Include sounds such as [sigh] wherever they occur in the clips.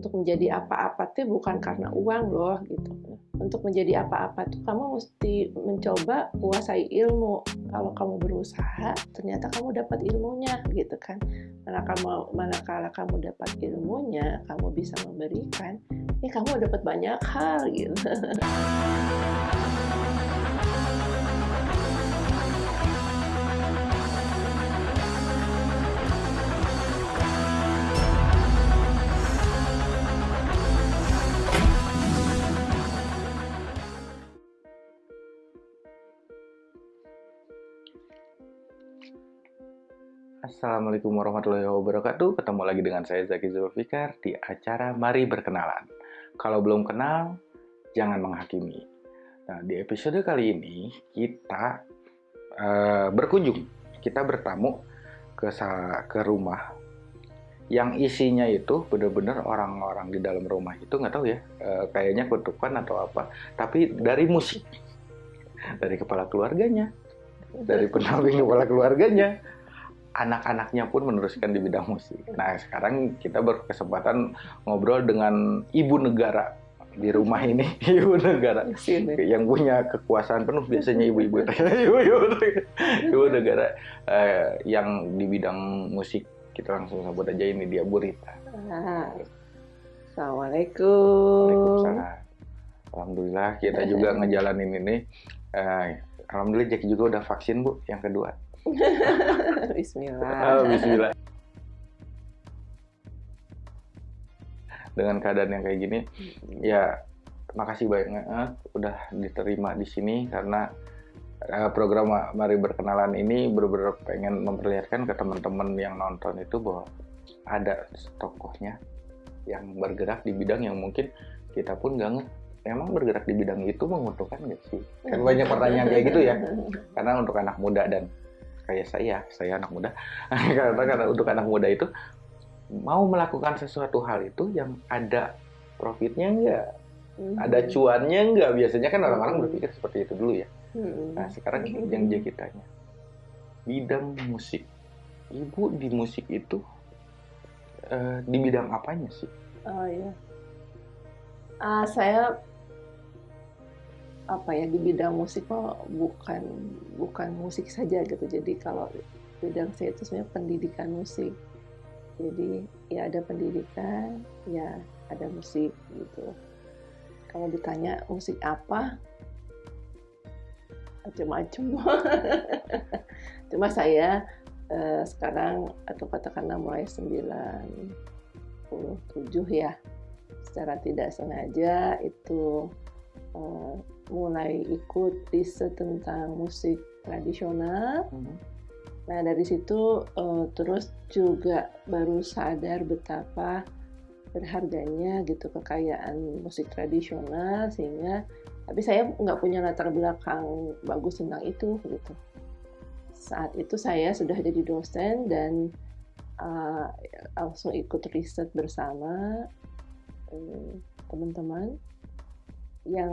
untuk menjadi apa-apa tuh bukan karena uang loh gitu. Untuk menjadi apa-apa tuh kamu mesti mencoba kuasai ilmu. Kalau kamu berusaha ternyata kamu dapat ilmunya gitu kan. Manakala manakala kamu dapat ilmunya kamu bisa memberikan ya kamu dapat banyak hal gitu [laughs] Assalamualaikum warahmatullahi wabarakatuh. Ketemu lagi dengan saya Zaki Zulfikar di acara Mari Berkenalan. Kalau belum kenal, jangan menghakimi. Nah, di episode kali ini kita uh, berkunjung, kita bertamu ke ke rumah yang isinya itu benar-benar orang-orang di dalam rumah itu nggak tahu ya, uh, kayaknya kutukan atau apa, tapi dari musik, dari kepala keluarganya, dari pendamping kepala keluarganya anak-anaknya pun meneruskan di bidang musik. Nah, sekarang kita berkesempatan ngobrol dengan ibu negara di rumah ini, [laughs] ibu negara yang punya kekuasaan penuh biasanya ibu-ibu [laughs] ibu negara eh, yang di bidang musik. Kita langsung sambut aja ini dia Burita. Assalamualaikum. Alhamdulillah kita juga ngejalanin ini. Eh, Alhamdulillah Jackie juga udah vaksin Bu yang kedua. [laughs] Bismillah. Oh, Bismillah. Dengan keadaan yang kayak gini, ya makasih banyak udah diterima di sini karena uh, program Mari Berkenalan ini benar-benar pengen memperlihatkan ke teman-teman yang nonton itu bahwa ada tokohnya yang bergerak di bidang yang mungkin kita pun nggak emang bergerak di bidang itu menguntungkan nggak sih? Kan banyak pertanyaan kayak gitu ya. [laughs] Karena untuk anak muda dan kayak saya, saya anak muda, [laughs] karena karena untuk anak muda itu mau melakukan sesuatu hal itu yang ada profitnya enggak, hmm. ada cuannya enggak. Biasanya kan orang-orang hmm. berpikir seperti itu dulu ya. Hmm. Nah sekarang hmm. yang jadi tanya, bidang musik, ibu di musik itu uh, di bidang apanya sih? Oh iya, uh, saya apa ya di bidang musik kok bukan bukan musik saja gitu. Jadi kalau bidang saya itu sebenarnya pendidikan musik. Jadi ya ada pendidikan ya ada musik gitu. Kalau ditanya musik apa? Macam-macam. [laughs] Cuma saya eh, sekarang atau katakanlah mulai 97 ya. Secara tidak sengaja itu eh, mulai ikut riset tentang musik tradisional. Hmm. Nah dari situ uh, terus juga baru sadar betapa berharganya gitu kekayaan musik tradisional sehingga tapi saya nggak punya latar belakang bagus tentang itu gitu. Saat itu saya sudah jadi dosen dan uh, langsung ikut riset bersama teman-teman yang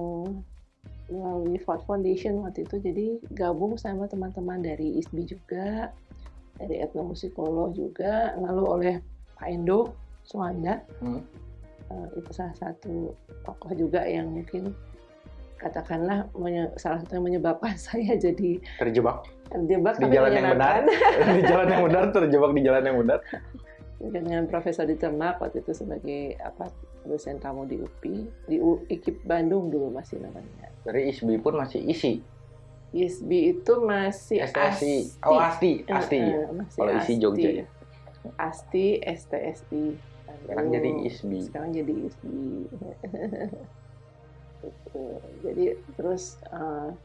melalui Ford Foundation waktu itu. Jadi gabung sama teman-teman dari ISBI juga dari etnomusikolog juga lalu oleh Pak Endo Suwanda. Hmm. uh, itu salah satu tokoh juga yang mungkin katakanlah salah satu yang menyebabkan [laughs] saya jadi terjebak. terjebak di jalan yang benar. [laughs] di jalan yang benar terjebak di jalan yang benar dengan Profesor Ditermak waktu itu sebagai apa dosen tamu di UPI di IKIP Bandung dulu masih namanya dari ISBI pun masih isi. ISBI itu masih STSI. Asti. Oh, Asti, Asti. Uh, uh, Kalau isi Jogja ya. Asti, STSI. Sekarang jadi ISBI. Sekarang jadi ISBI. Jadi terus uh,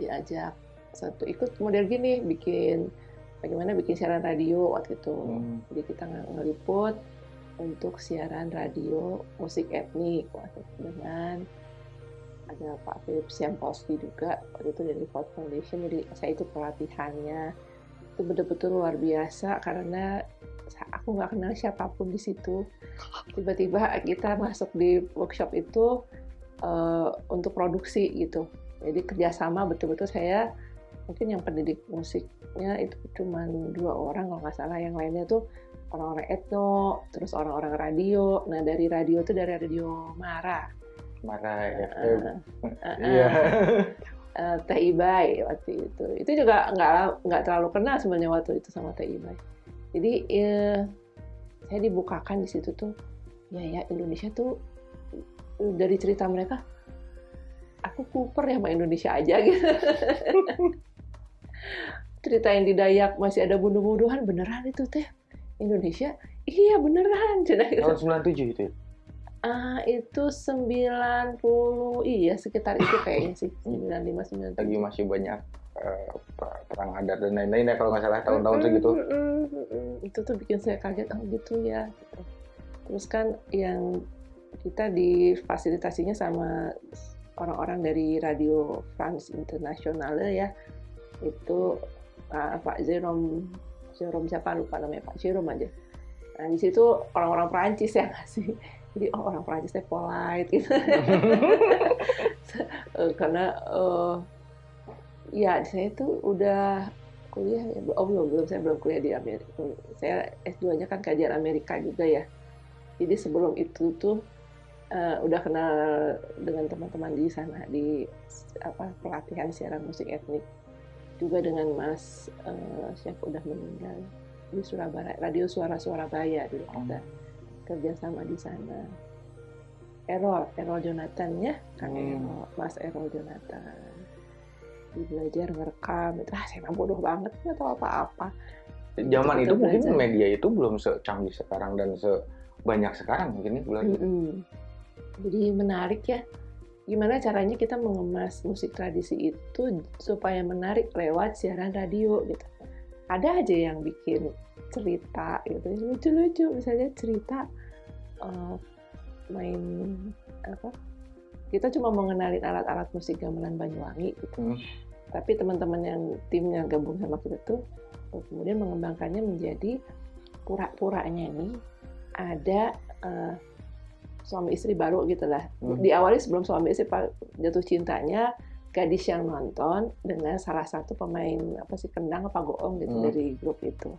diajak satu ikut model gini bikin bagaimana bikin siaran radio waktu itu. Hmm. Jadi kita ngeliput untuk siaran radio musik etnik waktu itu dengan ada Pak Philip Siampowski juga waktu itu dari Ford Foundation jadi saya itu pelatihannya itu betul-betul luar biasa karena aku nggak kenal siapa pun di situ tiba-tiba kita masuk di workshop itu uh, untuk produksi gitu jadi kerjasama betul-betul saya mungkin yang pendidik musiknya itu cuma dua orang kalau nggak salah yang lainnya tuh orang-orang etno, terus orang-orang radio. Nah dari radio itu dari radio Mara, Marah Uh, FM. uh, Iya. uh, [laughs] Teh Ibai waktu itu. Itu juga nggak nggak terlalu kenal sebenarnya waktu itu sama Teh Ibai. Jadi eh, saya dibukakan di situ tuh, ya ya Indonesia tuh dari cerita mereka, aku kuper ya sama Indonesia aja gitu. [laughs] cerita yang di Dayak masih ada bunuh-bunuhan beneran itu teh Indonesia iya beneran gitu. Tahun 97 itu. ya? Ah, itu 90 iya sekitar itu kayaknya sih 95 Lagi 97. masih banyak per- perang adat dan lain-lain ya kalau nggak salah tahun-tahun segitu. Mm, mm, mm, mm. Itu tuh bikin saya kaget oh gitu ya. gitu. Terus kan yang kita difasilitasinya sama orang-orang dari Radio France Internationale ya. Itu ah, Pak Jerome Jerome siapa lupa namanya Pak Jerome aja. Nah, di situ orang-orang Perancis yang ngasih. Jadi oh orang Perancis teh polite gitu. [laughs] Eh, karena eh, ya saya tuh udah kuliah ya oh belum belum saya belum kuliah di Amerika saya S2 nya kan kajian Amerika juga ya jadi sebelum itu tuh eh, udah kenal dengan teman-teman di sana di apa pelatihan siaran musik etnik juga dengan Mas eh, siapa udah meninggal di Surabaya Radio Suara Surabaya dulu kita kerja sama di sana Errol Errol Jonathan ya Kang Hmm. Errol Mas Errol Jonathan di belajar ngerekam itu ah saya bodoh banget nggak tahu apa-apa Zaman itu mungkin belajar. media itu belum secanggih sekarang dan sebanyak sekarang mungkin ya bulan. Mm-mm. Jadi menarik ya. Gimana caranya kita mengemas musik tradisi itu supaya menarik lewat siaran radio gitu. Ada aja yang bikin cerita gitu, lucu-lucu misalnya cerita eh, main apa? Kita cuma mengenalin alat-alat musik gamelan Banyuwangi gitu. Hmm. Tapi teman-teman yang timnya gabung sama kita tuh eh, kemudian mengembangkannya menjadi pura-puranya nih ada eh, suami istri baru gitu lah. Hmm. Diawali sebelum suami istri pa- jatuh cintanya gadis yang nonton dengan salah satu pemain apa sih kendang apa goong gitu Hmm. dari grup itu.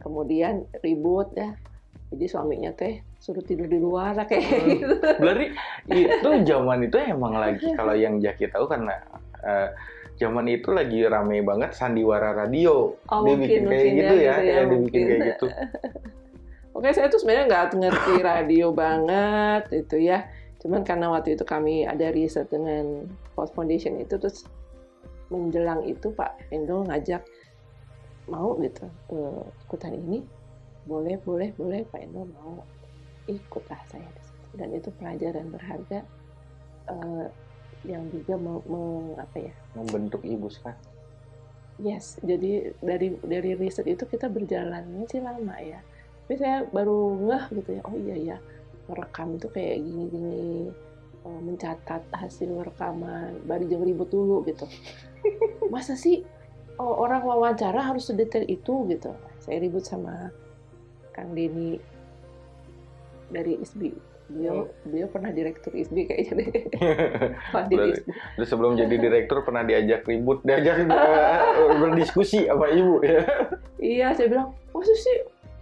Kemudian ribut ya. Jadi suaminya teh suruh tidur di luar lah kayak Hmm. gitu. [laughs] Berarti itu zaman itu emang lagi kalau yang Jaki tahu karena eh, zaman itu lagi rame banget sandiwara radio. Oh, dia mungkin, bikin kayak mungkin gitu ya, ya, gitu ya, ya, dia bikin kayak gitu. [laughs] Oke, saya tuh sebenarnya nggak ngerti radio banget itu ya. Cuman karena waktu itu kami ada riset dengan Post Foundation itu terus menjelang itu Pak Endo ngajak mau gitu eh, ikutan ini boleh boleh boleh Pak Endo mau ikut lah saya di situ. dan itu pelajaran berharga eh, yang juga mau, mau apa ya Membentuk ibu sekarang. Yes, jadi dari dari riset itu kita berjalannya sih lama ya. Tapi saya baru ngeh gitu ya, oh iya ya, merekam itu kayak gini-gini, eh, mencatat hasil rekaman, baru jeng ribut dulu gitu. [laughs] Masa sih oh, orang wawancara harus sedetail itu gitu? Saya ribut sama Kang Denny dari ISBI. Beliau, beliau pernah direktur ISBI kayaknya deh. [laughs] Berarti-. Terus sebelum jadi [laughs] direktur pernah diajak ribut, diajak eh, berdiskusi sama ibu ya. Iya, saya bilang, masa sih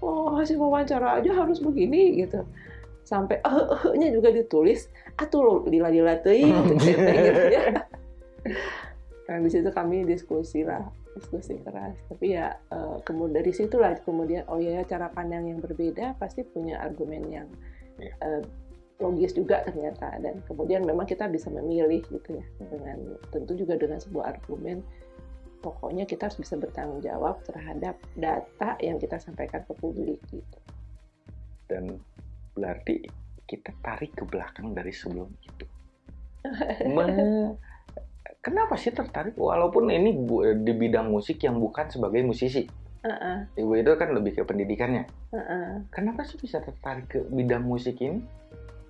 oh, hasil wawancara aja harus begini gitu. Sampai eh nya juga ditulis, atuh lo lila-lila teuing [laughs] gitu, gitu ya. Nah, di situ kami diskusi lah, diskusi keras. Tapi ya eh, kemudian dari situlah kemudian oh ya cara pandang yang berbeda pasti punya argumen yang Iya. eh, logis juga ternyata dan kemudian memang kita bisa memilih gitu ya dengan tentu juga dengan sebuah argumen pokoknya kita harus bisa bertanggung jawab terhadap data yang kita sampaikan ke publik gitu. Dan berarti kita tarik ke belakang dari sebelum itu. [laughs] Me- Kenapa sih tertarik walaupun ini di bidang musik yang bukan sebagai musisi? Heeh, Ibu itu kan lebih ke pendidikannya. heeh. Kenapa sih bisa tertarik ke bidang musik ini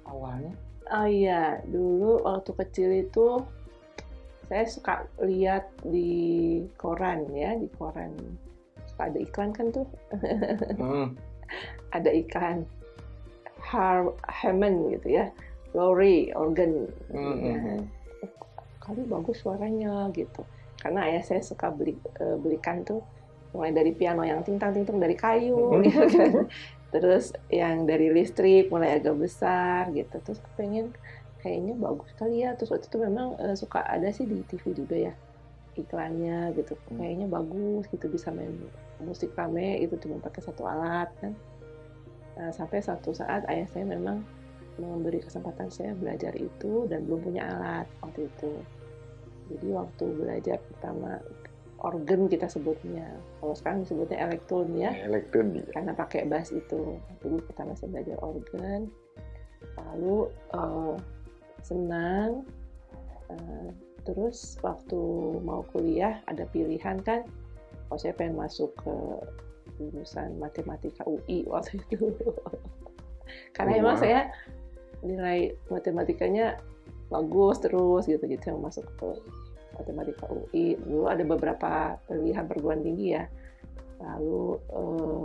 awalnya? Oh iya, dulu waktu kecil itu saya suka lihat di koran ya, di koran suka ada iklan kan tuh, [laughs] Hmm. ada iklan Har Hammond gitu ya, Lowry organ. Hmm, Ya, hmm, hmm. kali bagus suaranya gitu. Karena ayah saya suka beli eh, belikan tuh mulai dari piano yang tintang tintang dari kayu gitu kan terus yang dari listrik mulai agak besar gitu terus pengen kayaknya bagus kali ya. Terus waktu itu memang uh, suka ada sih di TV juga ya iklannya gitu. Hmm. kayaknya bagus gitu bisa main musik rame itu cuma pakai satu alat kan. Nah, sampai satu saat ayah saya memang memberi kesempatan saya belajar itu dan belum punya alat waktu itu. Jadi waktu belajar pertama organ kita sebutnya. Kalau sekarang disebutnya elektron ya. Elektron dia. karena pakai bass itu. Dulu pertama saya belajar organ lalu eh, senang eh, terus waktu mau kuliah ada pilihan kan? Oh saya pengen masuk ke jurusan matematika UI waktu [laughs] itu. Karena Oh, emang wow. saya nilai matematikanya bagus terus gitu jadi saya masuk ke matematika UI dulu ada beberapa pilihan perguruan tinggi ya. Lalu eh,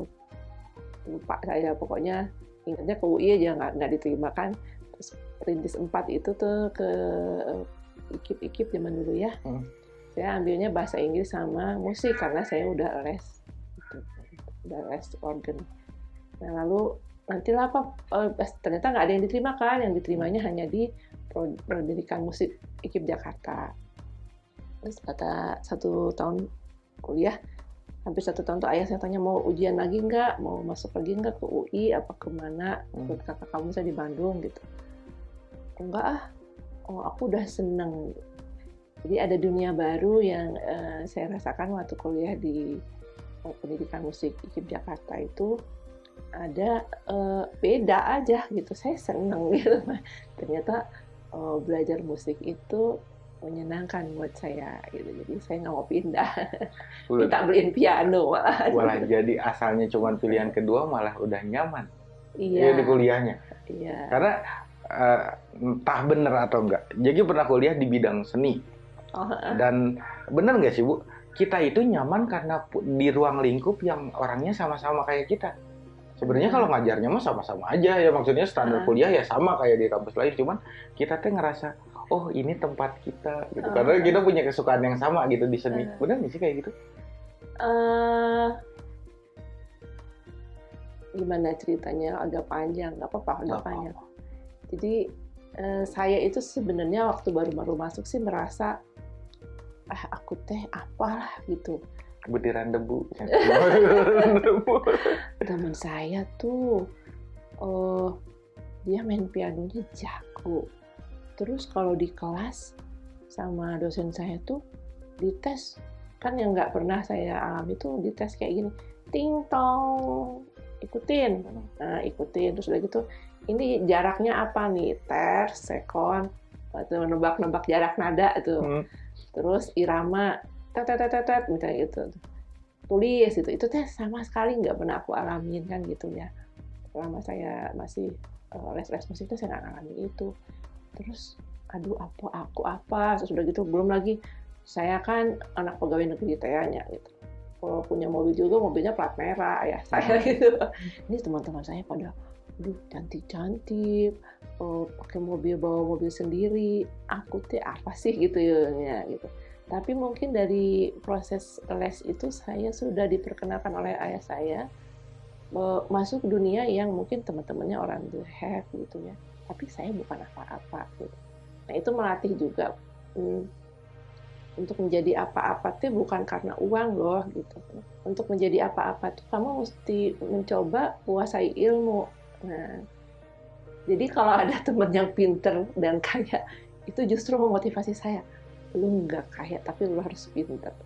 lupa saya pokoknya ingatnya ke UI aja nggak nggak diterima kan perintis 4 itu tuh ke eh, ikip-ikip zaman dulu ya. Hmm. saya ambilnya bahasa Inggris sama musik karena saya udah les udah les organ. Nah lalu nantilah apa eh, ternyata nggak ada yang diterima kan yang diterimanya hanya di pendidikan musik IKIP Jakarta. Terus kata satu tahun kuliah hampir satu tahun tuh ayah saya tanya mau ujian lagi nggak? Mau masuk lagi nggak ke UI apa ke mana? Hmm. ikut kakak kamu saya di Bandung gitu enggak ah oh aku udah seneng. Jadi ada dunia baru yang eh, saya rasakan waktu kuliah di eh, pendidikan musik IKIP Jakarta itu ada eh, beda aja gitu. Saya seneng [laughs] gitu. Ternyata eh, belajar musik itu menyenangkan buat saya gitu. Jadi saya nggak mau pindah. Udah, minta beliin piano malah. Malah jadi asalnya cuman pilihan kedua malah udah nyaman. Iya. Ya di kuliahnya. iya. Karena eh, entah bener atau enggak. Jadi pernah kuliah di bidang seni oh, dan bener nggak sih bu? Kita itu nyaman karena di ruang lingkup yang orangnya sama-sama kayak kita. Sebenarnya Hmm. kalau ngajarnya mah sama-sama aja ya maksudnya standar Hmm. kuliah ya sama kayak di kampus lain cuman kita tuh ngerasa oh ini tempat kita gitu karena kita punya kesukaan yang sama gitu di seni. Hmm. Bener nggak sih kayak gitu? eh, gimana ceritanya agak panjang nggak apa-apa agak panjang apa-apa. Jadi eh, saya itu sebenarnya waktu baru-baru masuk sih merasa ah aku teh apalah gitu. Butiran [laughs] debu. Teman saya tuh eh dia main pianonya jago. Terus kalau di kelas sama dosen saya tuh dites kan yang nggak pernah saya alami tuh dites kayak gini ting tong ikutin. Nah ikutin. Terus udah gitu ini jaraknya apa nih? Ter sekon. Atau nebak-nebak jarak nada tuh. Hmm. terus irama tet tet tet tet misalnya gitu. Tulis itu itu teh sama sekali nggak pernah aku alamin kan gitu ya. Selama saya masih eh, les-les musik itu saya nggak ngalamin itu. Terus aduh apa aku apa? Terus udah gitu belum lagi saya kan anak pegawai negeri tanya gitu. Kalau punya mobil juga mobilnya plat merah ya saya [laughs] gitu. Ini teman-teman saya pada aduh cantik-cantik eh, pakai mobil bawa mobil sendiri aku teh apa sih? [laughs] Gitu ya gitu. Tapi mungkin dari proses les itu saya sudah diperkenalkan oleh ayah saya eh, masuk dunia yang mungkin teman-temannya orang have gitu ya. Tapi saya bukan apa-apa gitu. Nah itu melatih juga hmm, untuk menjadi apa-apa itu bukan karena uang loh gitu. Untuk menjadi apa-apa tuh kamu mesti mencoba kuasai ilmu nah jadi kalau ada [laughs] teman yang pinter dan kaya itu justru memotivasi saya. Lu nggak kaya tapi lu harus pinter. [laughs]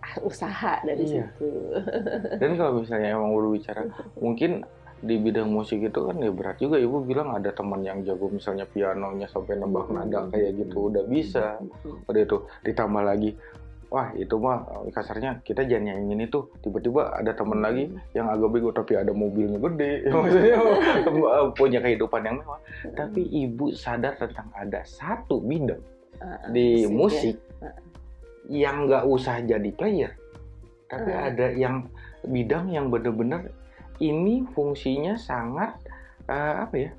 Ah, usaha dari Iya. situ. [laughs] Dan kalau misalnya emang udah bicara, mungkin di bidang musik itu kan ya berat juga. Ibu bilang ada teman yang jago misalnya pianonya sampai nebak nada kayak gitu udah bisa. Udah itu ditambah lagi wah itu mah eh, kasarnya kita jangan nyanyiin itu tiba-tiba ada teman lagi yang agak bego tapi ada mobilnya gede. Ya, [laughs] [laughs] maksudnya eh, punya kehidupan yang mewah. Tapi ibu sadar tentang ada satu bidang ah, di ya. musik Ah. yang nggak usah jadi player. Tapi Ah. ada yang bidang yang bener-bener ini fungsinya sangat eh, apa ya?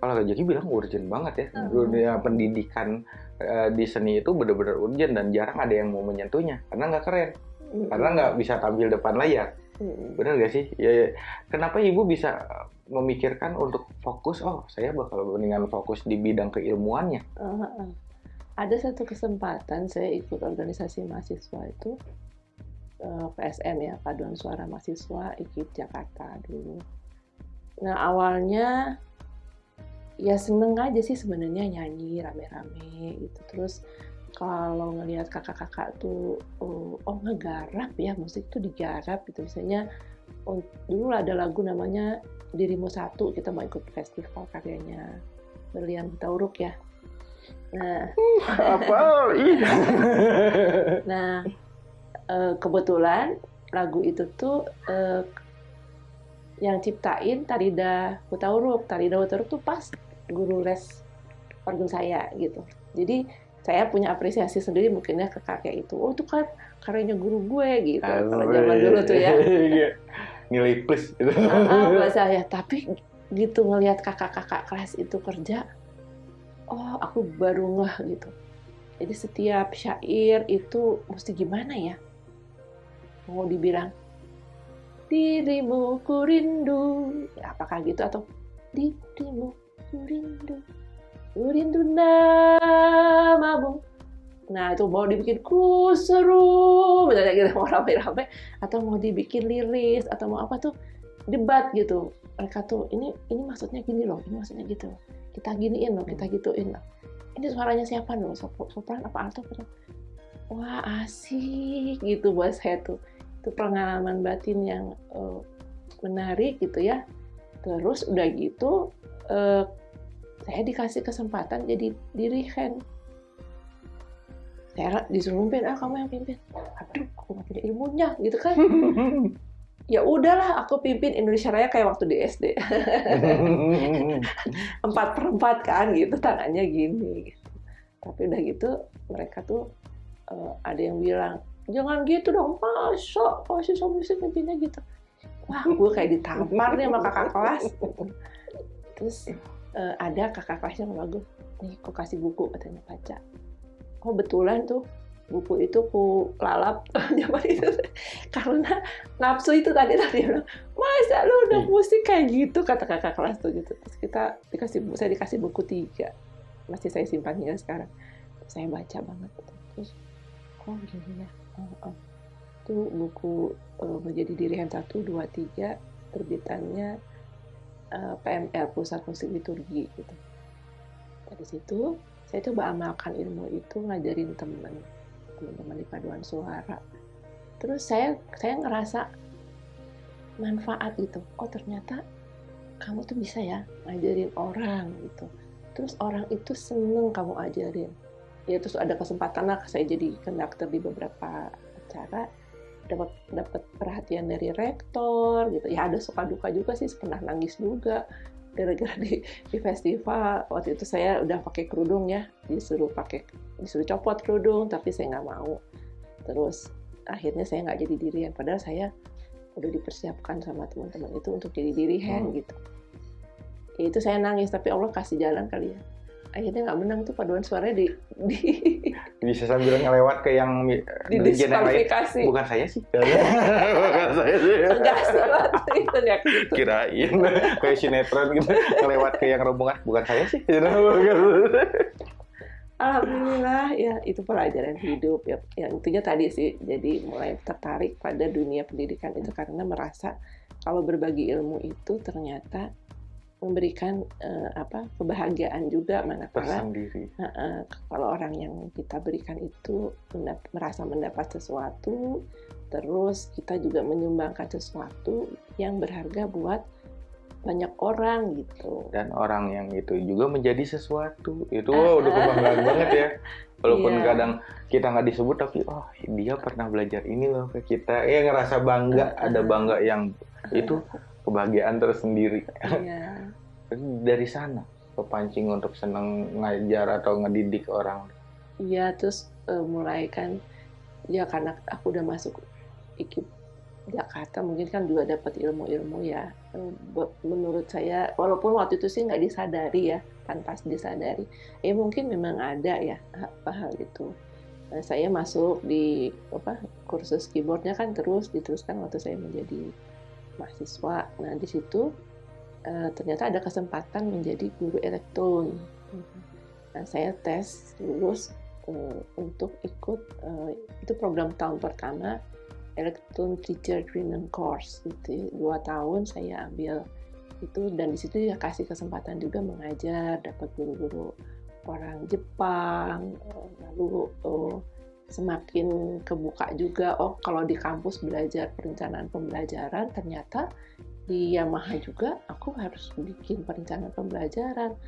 Kalau Kak Jaki bilang urgent banget ya. Dunia pendidikan eh, di seni itu bener-bener urgent dan jarang ada yang mau menyentuhnya karena nggak keren karena nggak bisa tampil depan layar. Benar nggak sih? Ya, ya. kenapa ibu bisa memikirkan untuk fokus? Oh, saya bakal mendingan fokus di bidang keilmuannya. Uh, uh. Ada satu kesempatan saya ikut organisasi mahasiswa itu eh, PSM ya Paduan Suara Mahasiswa ikut Jakarta dulu. Nah awalnya ya seneng aja sih sebenarnya nyanyi rame-rame gitu. Terus kalau ngelihat kakak-kakak tuh oh, oh ngegarap ya musik tuh digarap gitu. Misalnya oh, dulu ada lagu namanya Dirimu Satu kita mau ikut festival karyanya Berlian Tauruk ya. Nah Apa? [laughs] Iya. Nah, eh, kebetulan lagu itu tuh eh, yang ciptain Tarida Hutauruk. Tarida Hutauruk tuh pas guru les organ saya gitu. Jadi saya punya apresiasi sendiri mungkinnya ke kakek itu. Oh itu kan karyanya guru gue gitu. Kalau zaman dulu tuh ya. [laughs] Iya. Nilai plus. Gitu. [laughs] Ah, saya. Tapi gitu ngelihat kakak-kakak kelas itu kerja, oh aku baru ngeh gitu. Jadi setiap syair itu mesti gimana ya? Mau dibilang dirimu ku rindu, ya, apakah gitu atau dirimu rindu, ku rindu namamu. Nah itu mau dibikin ku seru, misalnya gitu [laughs] mau rame-rame, atau mau dibikin liris atau mau apa tuh debat gitu. Mereka tuh ini ini maksudnya gini loh, ini maksudnya gitu. Kita giniin loh, kita gituin loh. Ini suaranya siapa loh? Sop- Sopran apa alto? apa? Wah asik gitu buat saya tuh. Itu pengalaman batin yang eh, menarik gitu ya. Terus udah gitu eh, saya dikasih kesempatan jadi dirigen. Saya disuruh mimpin, ah kamu yang pimpin. Aduh, aku nggak punya ilmunya gitu kan. [laughs] ya udahlah aku pimpin Indonesia Raya kayak waktu di SD [laughs] empat per empat kan gitu tangannya gini gitu. tapi udah gitu mereka tuh eh, ada yang bilang jangan gitu dong masa masih suami istri pimpinnya gitu wah gue kayak ditampar nih sama kakak kelas [laughs] terus eh, ada kakak kelas yang bagus. Nih kok kasih buku katanya baca. Oh betulan tuh buku itu ku lalap. [laughs] Zaman itu karena nafsu itu tadi tadi bilang masa lu udah Hmm. musik kayak gitu? Kata kakak kelas tuh gitu. Terus kita dikasih saya dikasih buku tiga. Masih saya simpan hingga sekarang. Terus saya baca banget. Terus oh gini ya oh, oh. itu buku eh, menjadi dirian satu dua tiga terbitannya eh, PML Pusat Musik Liturgi gitu. Dari situ saya coba amalkan ilmu itu ngajarin temen teman-teman di paduan suara. Terus saya saya ngerasa manfaat gitu. Oh ternyata kamu tuh bisa ya ngajarin orang gitu. Terus orang itu seneng kamu ajarin. Ya terus ada kesempatan lah saya jadi konduktor di beberapa acara dapat dapat perhatian dari rektor gitu. Ya ada suka duka juga sih pernah nangis juga gara-gara di, di festival. Waktu itu saya udah pakai kerudung ya disuruh pakai disuruh copot kerudung tapi saya nggak mau. Terus akhirnya saya nggak jadi dirian. Padahal saya udah dipersiapkan sama teman-teman itu untuk jadi dirihen Hmm. gitu. Ya itu saya nangis tapi Allah kasih jalan kali ya akhirnya nggak menang tuh paduan suaranya di di, [laughs] Bisa sambil ngelewat ke yang di diskualifikasi Bukan saya sih. [laughs] Bukan saya sih. enggak itu ya gitu. Kirain [laughs] kayak sinetron gitu ngelewat ke yang rombongan. Bukan saya sih. Alhamdulillah ya itu pelajaran hidup ya yang intinya tadi sih jadi mulai tertarik pada dunia pendidikan itu karena merasa kalau berbagi ilmu itu ternyata memberikan eh, apa kebahagiaan juga manakala Tersendiri. eh, kalau orang yang kita berikan itu mendap- merasa mendapat sesuatu terus kita juga menyumbangkan sesuatu yang berharga buat banyak orang gitu. Dan orang yang itu juga menjadi sesuatu. Itu wah, udah [laughs] kebanggaan banget ya. Walaupun Iya. kadang kita nggak disebut tapi oh dia pernah belajar ini loh ke kita. Ya ngerasa bangga. Ada bangga yang itu kebahagiaan tersendiri. Iya. [laughs] dari sana kepancing untuk senang ngajar atau ngedidik orang Iya, terus eh, mulai kan ya karena aku udah masuk IKIP Jakarta mungkin kan juga dapat ilmu-ilmu ya. Eh, Menurut saya walaupun waktu itu sih nggak disadari ya, tanpa disadari. Ya mungkin memang ada ya apa hal itu. Nah, saya masuk di apa kursus keyboardnya kan terus diteruskan waktu saya menjadi mahasiswa. Nah di situ uh, ternyata ada kesempatan menjadi guru elektron. Nah saya tes lulus uh, untuk ikut uh, itu program tahun pertama elektron teacher training course itu dua tahun saya ambil itu dan di situ ya kasih kesempatan juga mengajar dapat guru-guru orang Jepang lalu oh, semakin kebuka juga oh kalau di kampus belajar perencanaan pembelajaran ternyata di Yamaha juga aku harus bikin perencanaan pembelajaran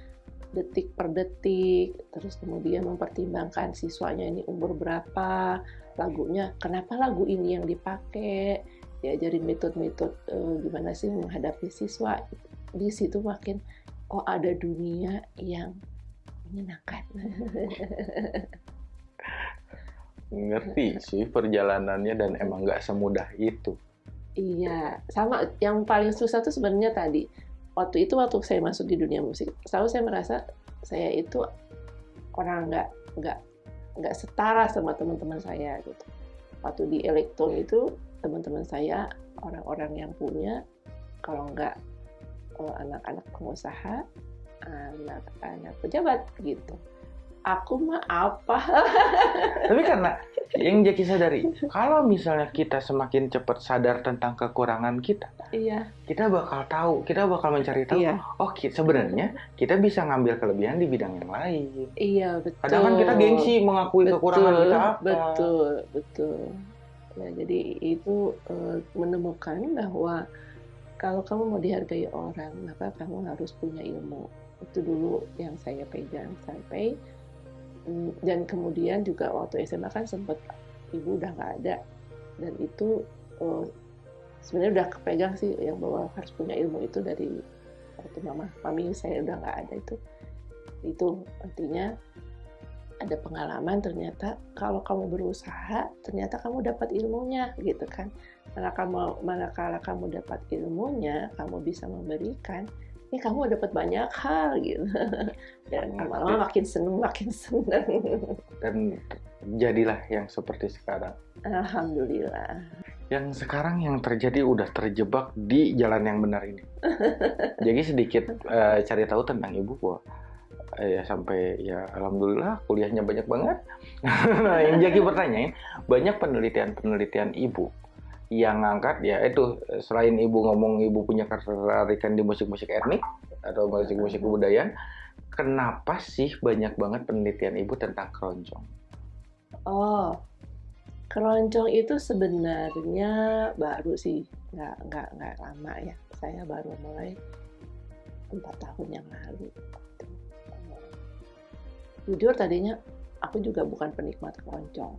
detik per detik terus kemudian mempertimbangkan siswanya ini umur berapa lagunya kenapa lagu ini yang dipakai diajarin metode-metode uh, gimana sih menghadapi siswa di situ makin oh ada dunia yang menyenangkan. [laughs] Ngerti sih perjalanannya dan emang nggak semudah itu. Iya, sama yang paling susah tuh sebenarnya tadi. Waktu itu waktu saya masuk di dunia musik, selalu saya merasa saya itu orang nggak nggak nggak setara sama teman-teman saya gitu. Waktu di elektron itu teman-teman saya orang-orang yang punya kalau nggak eh, anak-anak pengusaha anak-anak pejabat gitu aku mah apa? [laughs] Tapi karena yang Jackie sadari kalau misalnya kita semakin cepat sadar tentang kekurangan kita iya. kita bakal tahu kita bakal mencari tahu iya. oh sebenarnya kita bisa ngambil kelebihan di bidang yang lain. Iya betul. Kadang kan kita gengsi mengakui betul, kekurangan kita apa. betul betul. Ya jadi itu uh, menemukan bahwa kalau kamu mau dihargai orang maka kamu harus punya ilmu. Itu dulu yang saya pegang sampai dan kemudian juga waktu SMA kan sempat ibu udah nggak ada. Dan itu oh, sebenarnya udah kepegang sih yang bahwa harus punya ilmu itu dari waktu mama mami saya udah nggak ada itu. Itu artinya ada pengalaman ternyata kalau kamu berusaha ternyata kamu dapat ilmunya gitu kan. Manakala kamu dapat ilmunya kamu bisa memberikan ini kamu dapat banyak hal gitu. [laughs] Dan lama-lama makin seneng makin seneng. [laughs] Dan jadilah yang seperti sekarang. Alhamdulillah. Yang sekarang yang terjadi udah terjebak di jalan yang benar ini. [laughs] Jadi sedikit uh, cari tahu tentang ibu gua. Uh, ya sampai ya alhamdulillah kuliahnya banyak banget. Nah yang jadi pertanyaan banyak penelitian-penelitian ibu yang ngangkat ya itu selain ibu ngomong ibu punya ketertarikan di musik-musik etnik atau musik-musik kebudayaan, kenapa sih banyak banget penelitian ibu tentang keroncong? Oh, keroncong itu sebenarnya baru sih, nggak nggak nggak lama ya. Saya baru mulai empat tahun yang lalu. Jujur tadinya aku juga bukan penikmat keroncong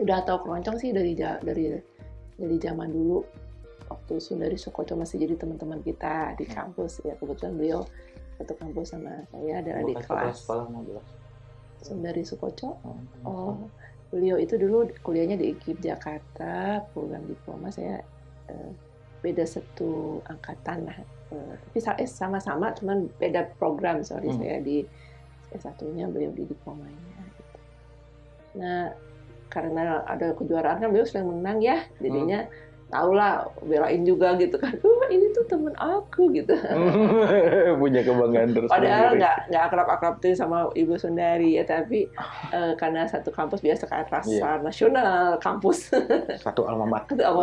udah tahu keroncong sih dari dari dari zaman dulu waktu Sundari Sokoto masih jadi teman-teman kita di hmm. kampus ya kebetulan beliau satu kampus sama saya dan adik kelas. Sundari Sukoco. Oh, oh, beliau itu dulu kuliahnya di IKIP Jakarta, program diploma saya eh, beda satu angkatan lah. Eh, tapi sama-sama, cuman beda program. Sorry hmm. saya di S1-nya, beliau di diplomanya. Gitu. Nah, karena ada kejuaraan kan beliau sering menang ya. Jadinya hmm. tau lah belain juga gitu kan. Oh ini tuh temen aku gitu. [laughs] Punya kebanggaan [laughs] terus padahal nggak nggak akrab akrab tuh sama ibu Sundari ya tapi uh, karena satu kampus biasa kan rasa yeah. nasional kampus. [laughs] Satu alma mater satu alma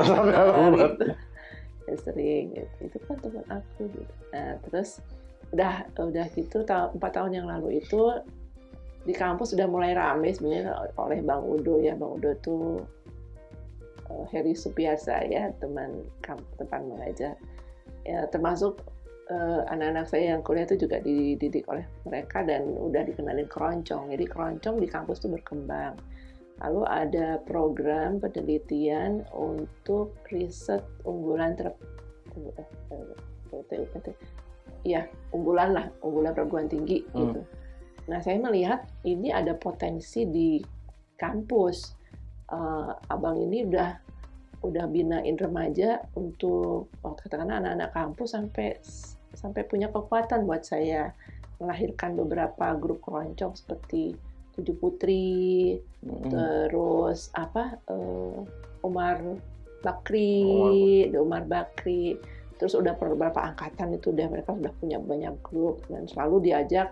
mater gitu. ya, sering gitu. itu kan teman aku gitu. Nah terus udah udah gitu empat tahun yang lalu itu di kampus sudah mulai rame sebenarnya oleh Bang Udo ya. Bang Udo tuh uh, Heri Supiasa ya teman teman mengajar. Ya termasuk anak eh, anak-anak saya yang kuliah itu juga dididik oleh mereka dan udah dikenalin keroncong. Jadi keroncong di kampus itu berkembang. Lalu ada program penelitian untuk riset unggulan ter ya unggulan lah unggulan perguruan tinggi hmm. gitu Nah, saya melihat ini ada potensi di kampus. Uh, abang ini udah udah binain remaja untuk oh, katakanlah anak-anak kampus sampai sampai punya kekuatan buat saya melahirkan beberapa grup keroncong seperti Tujuh Putri, Mm-mm. terus apa eh, Umar Bakri, ada Umar Bakri, terus udah beberapa angkatan itu udah mereka sudah punya banyak grup dan selalu diajak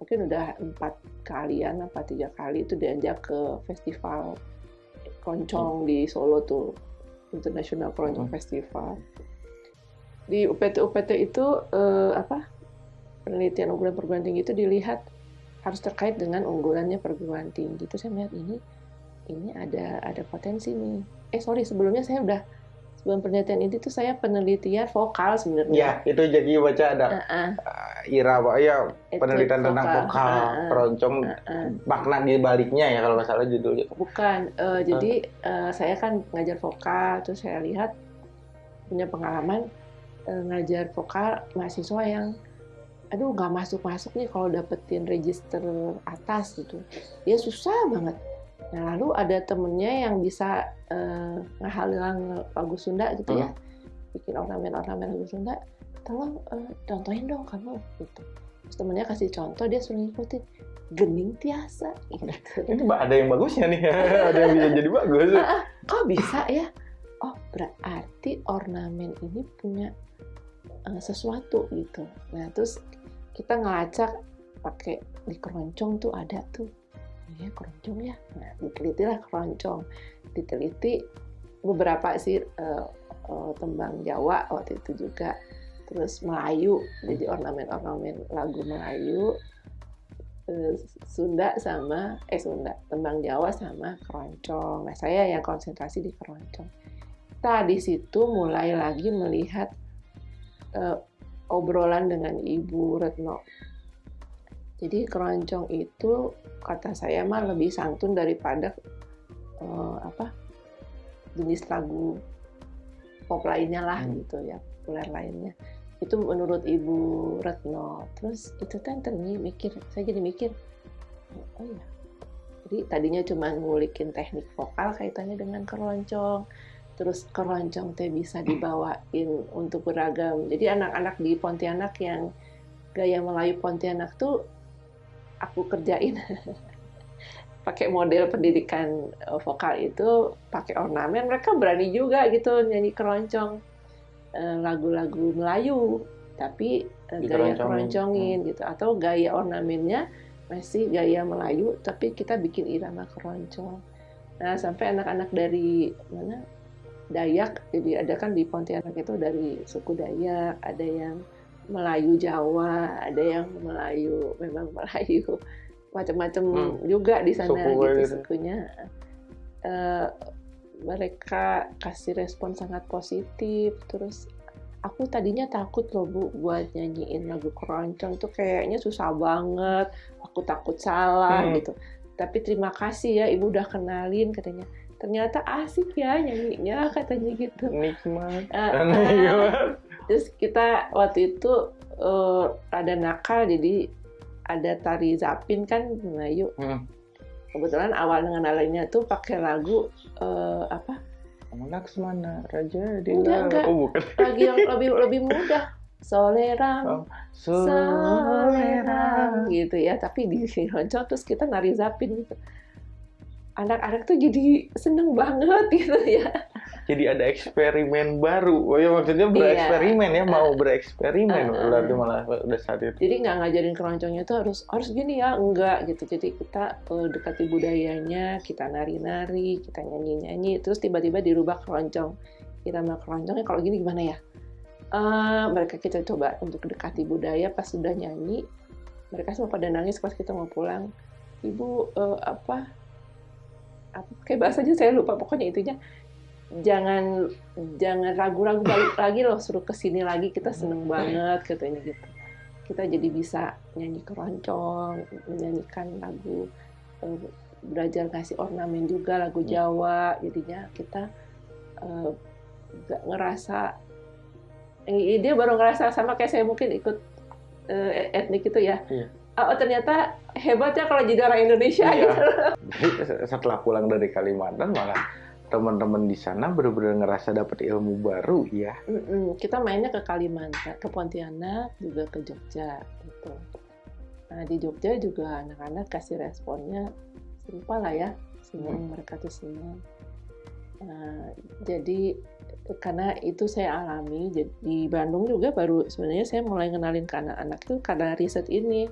mungkin udah empat kalian apa tiga kali itu diajak ke festival keroncong di Solo tuh International Keroncong Hmm. Festival. Di UPT UPT itu eh, apa penelitian unggulan perguruan tinggi itu dilihat harus terkait dengan unggulannya perguruan tinggi. Itu saya melihat ini ini ada ada potensi nih. Eh sorry sebelumnya saya udah sebelum penelitian ini tuh saya penelitian vokal Ya, sebenarnya itu jadi baca ada Heeh, uh, Ira, Pak. Ya, penelitian tentang vokal, Heeh, keroncong, heeh. makna di baliknya ya kalau nggak salah judulnya. bukan eh, jadi eh, saya kan ngajar vokal terus saya lihat punya pengalaman eh, ngajar vokal mahasiswa yang aduh nggak masuk masuk nih kalau dapetin register atas gitu dia susah banget nah lalu ada temennya yang bisa eh, ngahalang lagu Sunda gitu ya bikin ornamen-ornamen lagu Sunda tolong eh, contohin dong kamu gitu terus temennya kasih contoh dia suruh ngikutin gening tiasa gitu [laughs] Itu ada yang bagusnya nih, [laughs] ada yang bisa jadi bagus. kok bisa ya? Oh, berarti ornamen ini punya eh, sesuatu gitu. Nah, terus kita ngelacak pakai di keroncong tuh ada tuh. Ya, keroncong ya. Nah, diteliti lah keroncong. Diteliti beberapa sih eh, eh, tembang Jawa waktu itu juga. Terus Melayu, jadi ornamen-ornamen lagu Melayu. eh, Sunda sama eh Sunda tembang Jawa sama keroncong. Nah saya yang konsentrasi di keroncong. Nah di situ mulai lagi melihat eh, obrolan dengan Ibu Retno. Jadi keroncong itu kata saya mah lebih santun daripada eh, apa jenis lagu pop lainnya lah Hmm. gitu ya populer lainnya. Itu menurut Ibu Retno. Terus itu kan ternyata mikir saya jadi mikir oh iya. Jadi tadinya cuma ngulikin teknik vokal kaitannya dengan keroncong terus keroncong teh bisa dibawain untuk beragam. Jadi anak-anak di Pontianak yang gaya Melayu Pontianak tuh aku kerjain. [laughs] Pakai model pendidikan eh, vokal itu pakai ornamen mereka berani juga gitu nyanyi keroncong. Eh, lagu-lagu Melayu tapi eh, gaya keroncongin gitu. Atau gaya ornamennya masih gaya Melayu tapi kita bikin irama keroncong. Nah sampai anak-anak dari mana? Dayak jadi ada kan di Pontianak itu dari suku Dayak ada yang Melayu Jawa ada yang Melayu memang [laughs] Melayu macam-macam Hmm. juga di sana Suku gitu gitu. sukunya Eh, mereka kasih respon sangat positif terus aku tadinya takut loh bu buat nyanyiin lagu keroncong tuh kayaknya susah banget aku takut salah Hmm. gitu tapi terima kasih ya ibu udah kenalin katanya ternyata asik ya nyanyinya katanya gitu Nikmat. Eh, [laughs] Nikmat. Terus kita waktu itu eh, ada nakal jadi ada tari zapin kan Melayu. Hmm. kebetulan awal ngenalinya tuh pakai lagu eh, apa? Laksmana Raja di Enggak, enggak. Oh bukan. lagi yang lebih lebih mudah. Soleram Oh, soleram. gitu ya tapi di keroncong terus kita nari zapin gitu. Anak-anak tuh jadi seneng banget [laughs] gitu ya Jadi ada eksperimen baru. Oh ya maksudnya bereksperimen ya, mau [laughs] bereksperimen. Uh, uh, uh. Berarti malah udah saat itu. jadi nggak ngajarin keroncongnya tuh harus harus gini ya enggak gitu jadi kita eh, dekati budayanya kita nari-nari kita nyanyi-nyanyi terus tiba-tiba dirubah keroncong irama keroncongnya kalau gini gimana ya Eh, mereka kita coba untuk dekati budaya pas sudah nyanyi mereka semua pada nangis pas kita mau pulang ibu eh, apa apa kayak bahasanya saya lupa pokoknya itunya jangan jangan ragu-ragu balik lagi loh suruh ke sini lagi kita seneng banget katanya gitu. Kita jadi bisa nyanyi keroncong menyanyikan lagu eh, belajar ngasih ornamen juga lagu Jawa. Jadinya kita eh, nggak ngerasa eh, dia baru ngerasa sama kayak saya mungkin ikut eh, etnik itu ya. Iya. oh ternyata hebat ya kalau jadi orang Indonesia Iya. gitu. [laughs] Setelah pulang dari Kalimantan malah teman-teman di sana benar-benar ngerasa dapat ilmu baru ya. Mm-mm. kita mainnya ke Kalimantan ke Pontianak juga ke Jogja gitu Nah di Jogja juga anak-anak kasih responnya serupa lah ya, senang Hmm. mereka tuh senang. Nah, jadi karena itu saya alami jadi di Bandung juga baru sebenarnya saya mulai kenalin ke anak-anak itu karena riset ini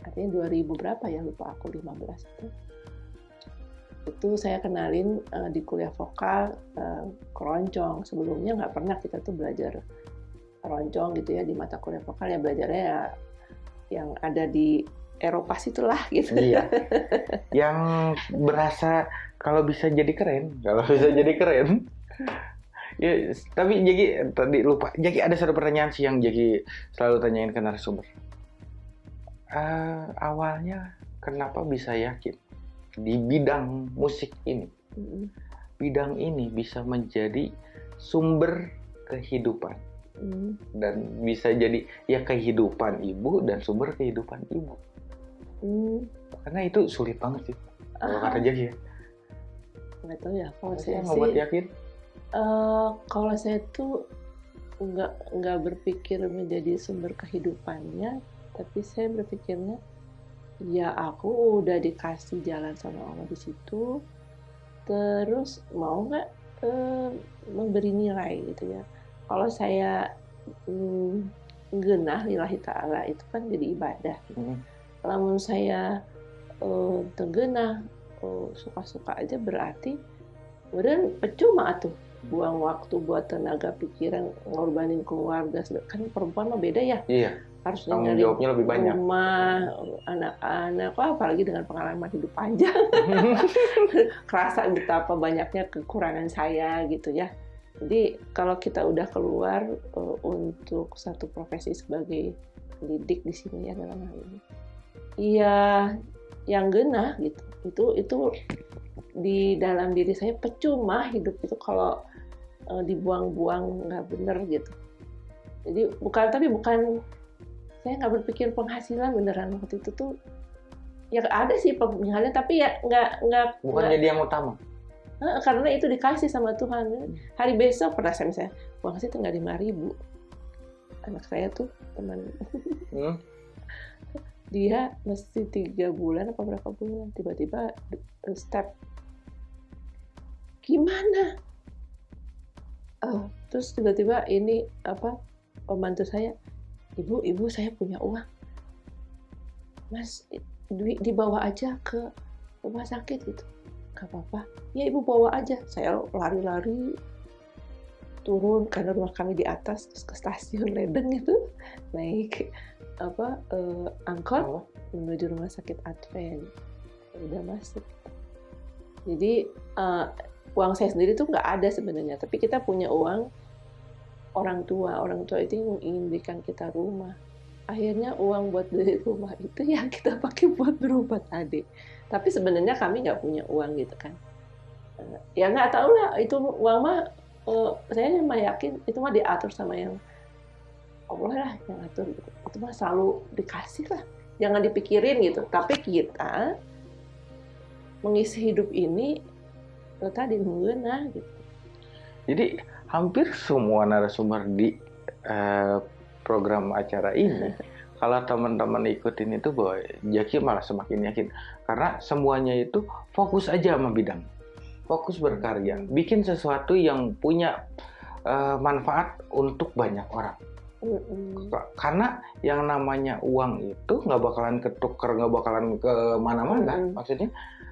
artinya 2000 berapa ya lupa aku 15 itu itu saya kenalin eh, di kuliah vokal eh, keroncong sebelumnya nggak pernah kita tuh belajar keroncong gitu ya di mata kuliah vokal ya belajarnya ya yang ada di Eropa situlah gitu Iya. [laughs] Yang berasa kalau bisa jadi keren, kalau bisa jadi keren. Ya, tapi jadi tadi lupa. Jadi ada satu pertanyaan sih yang jadi selalu tanyain ke narasumber. Eh, awalnya kenapa bisa yakin di bidang musik ini, Mm, bidang ini bisa menjadi sumber kehidupan mm. dan bisa jadi ya kehidupan ibu dan sumber kehidupan ibu. Hmm. Karena itu sulit banget sih. Kalau kata Jaki ya. nggak tahu ya kalau sih saya yang sih membuat yakin? eh, kalau saya tuh nggak nggak berpikir menjadi sumber kehidupannya tapi saya berpikirnya ya aku udah dikasih jalan sama Allah di situ. Terus mau nggak eh, memberi nilai gitu ya? Kalau saya mm, genah lillahi ta'ala itu kan jadi ibadah. Mm. lamun saya eh, tergenah eh, suka-suka aja berarti kemudian percuma tuh buang waktu buat tenaga pikiran ngorbanin keluarga kan perempuan mah beda ya. Iya, harus tanggung jawabnya lebih banyak. rumah anak-anak wah apalagi dengan pengalaman hidup panjang. [laughs] Kerasa betapa banyaknya kekurangan saya gitu ya. Jadi kalau kita udah keluar eh, untuk satu profesi sebagai pendidik di sini ya dalam hal ini. Iya yang genah gitu. Itu itu di dalam diri saya percuma hidup itu kalau eh, dibuang-buang nggak bener gitu. Jadi bukan tapi bukan saya nggak berpikir penghasilan beneran waktu itu tuh. Ya ada sih penghasilan tapi ya nggak nggak Bukan jadi yang utama. Karena itu dikasih sama Tuhan. Hari besok pernah saya misalnya uang saya tinggal lima ribu. Anak saya tuh teman. Hmm? [laughs] dia mesti tiga bulan apa berapa bulan tiba-tiba eh, step. Gimana? Oh, terus tiba-tiba ini apa pembantu saya ibu ibu saya punya uang. Mas duit dibawa aja ke rumah sakit gitu. Gak apa-apa. Ya ibu bawa aja. Saya lari-lari turun karena rumah kami di atas terus ke stasiun Ledeng itu. [laughs] Naik apa eh, angkot Oh, menuju rumah sakit Advent. Udah masuk. Jadi eh, uang saya sendiri tuh nggak ada sebenarnya. Tapi kita punya uang orang tua orang tua itu yang ingin berikan kita rumah. Akhirnya uang buat beli rumah itu yang [laughs] kita pakai buat berobat adik tapi sebenarnya kami nggak punya uang gitu kan. Eh, ya nggak tahu lah itu uang mah eh, saya mah yakin itu mah diatur sama yang Allah lah yang atur gitu. itu mah selalu dikasih lah jangan dipikirin gitu. Tapi kita mengisi hidup ini eh, tadi mengenah gitu. Jadi hampir semua narasumber di eh, program acara ini, [laughs] kalau teman-teman ikutin itu bahwa Jaki malah semakin yakin karena semuanya itu fokus aja sama bidang, fokus berkarya, bikin sesuatu yang punya eh, manfaat untuk banyak orang. Karena yang namanya uang itu nggak bakalan ketuker, nggak bakalan ke mana-mana. Mm-mm. Maksudnya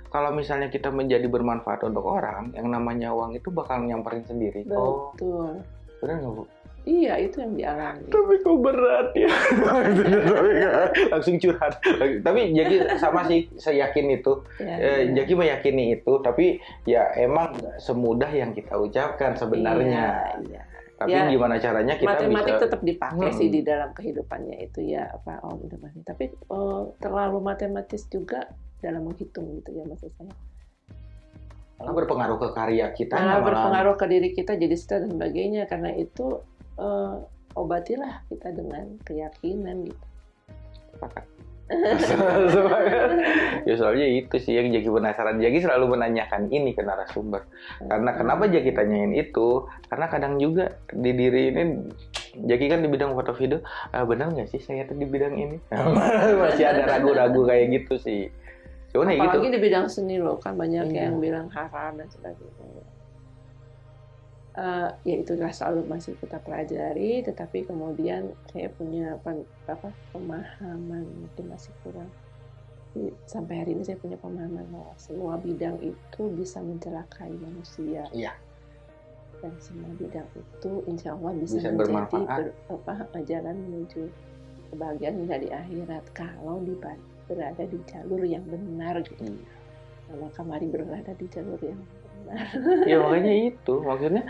kalau misalnya kita menjadi bermanfaat untuk orang, yang namanya uang itu bakal nyamperin sendiri. Oh, betul benar nggak bu? iya itu yang dialami Tapi kok berat ya? [laughs] Langsung curhat. Tapi jadi sama sih, saya yakin itu. ya, Eh. Jaki meyakini itu, tapi ya emang semudah yang kita ucapkan sebenarnya. Iya, iya. Tapi Ya, gimana caranya kita matematik bisa? tetap dipakai Hmm. sih di dalam kehidupannya itu ya apa oh udah tapi oh, terlalu matematis juga dalam menghitung gitu ya maksud saya Malah berpengaruh ke karya kita. malah berpengaruh ke diri kita jadi stres dan sebagainya karena itu eh, obatilah kita dengan keyakinan gitu [laughs] ya soalnya itu sih yang Jaki penasaran. Jaki selalu menanyakan ini ke narasumber. Karena kenapa Jaki tanyain itu? Karena kadang juga di diri ini Jaki kan di bidang foto video, ah, benar nggak sih saya tuh di bidang ini? [laughs] Masih ada ragu-ragu kayak gitu sih. Cuman ya gitu. Apalagi di bidang seni loh, kan banyak Iya. yang bilang haram dan sebagainya. Eh, ya itulah selalu masih kita pelajari, tetapi kemudian saya punya apa, apa pemahaman mungkin masih kurang. Jadi, Sampai hari ini saya punya pemahaman bahwa semua bidang itu bisa mencelakai manusia. Iya. Dan semua bidang itu insya Allah bisa, Bisa menjadi bermanfaat. ber- apa, jalan menuju kebahagiaan di akhirat kalau di, berada di jalur yang benar gitu. Iya. Nah, maka mari berada di jalur yang benar. ya [laughs] makanya itu maksudnya